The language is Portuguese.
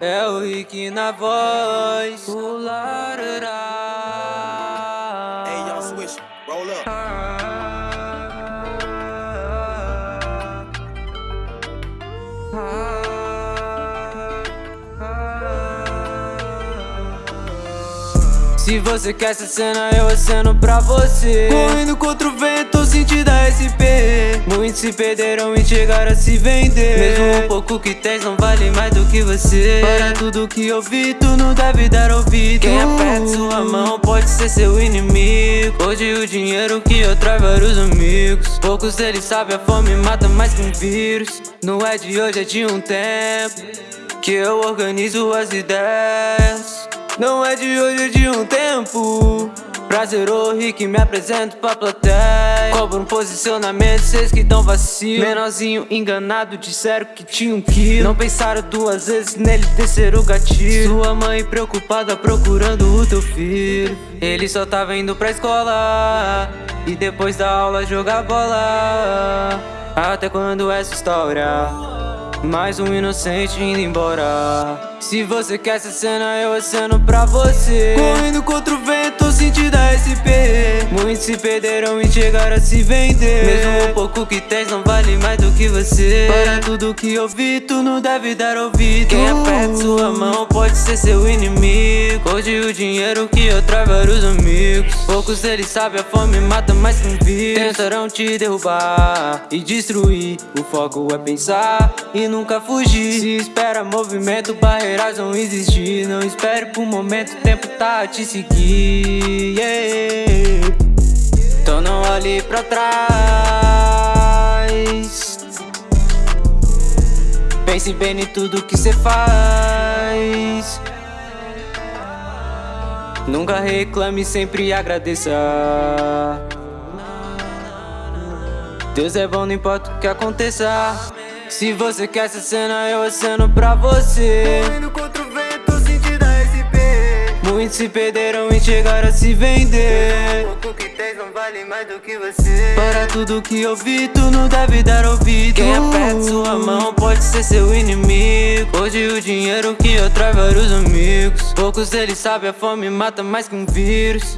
É o Rick na voz. O larará. Hey, y'all switch. Roll up. Se você quer essa cena, eu aceno pra você. Correndo contra o vento, sentindo a SP. Muitos se perderam e chegaram a se vender. Mesmo o pouco que tens não vale mais do que você. Para tudo que eu vi, tu não deve dar ouvido. Quem aperta sua mão pode ser seu inimigo. Hoje o dinheiro que atrai vários amigos. Poucos deles sabem a fome mata mais que um vírus. Não é de hoje, é de um tempo. Que eu organizo as ideias. Não é de hoje, é de um tempo. Prazer, ô Rick, me apresento pra plateia. Cobro um posicionamento, cês que tão vacilo. Menorzinho enganado, disseram que tinha um quilo. Não pensaram duas vezes nele descer o gatilho. Sua mãe preocupada procurando o teu filho. Ele só tava indo pra escola. E depois da aula jogar bola. Até quando essa história? Mais um inocente indo embora. Se você quer essa cena, eu aceno pra você. Correndo contra o vento, sentindo a SP. Muitos se perderam e chegaram a se vender. Mesmo o pouco que tens não vale mais do que você. Para tudo que eu vi, tu não deve dar ouvido. Quem aperta sua mão pode ser seu inimigo. Hoje o dinheiro que atrai vários amigos. Poucos deles sabem a fome mata mais que um vírus. Tentarão te derrubar e destruir. O foco é pensar e nunca fugir. Se espera movimento, barreiras vão existir. Não espere por momento, o tempo tá a te seguir. Yeah. Então não olhe pra trás. Pense bem em tudo que cê faz. Nunca reclame, sempre agradeça. Deus é bom, não importa o que aconteça. Se você quer essa cena, eu aceno pra você. Correndo contra o vento. Muitos se perderam e chegaram a se vender. O pouco que tens não vale mais do que você. Para tudo que eu vi, tu não deve dar ouvido. Quem aperta sua mão pode ser seu inimigo. Hoje o dinheiro que atrai vários amigos. Poucos deles sabem a fome mata mais que um vírus.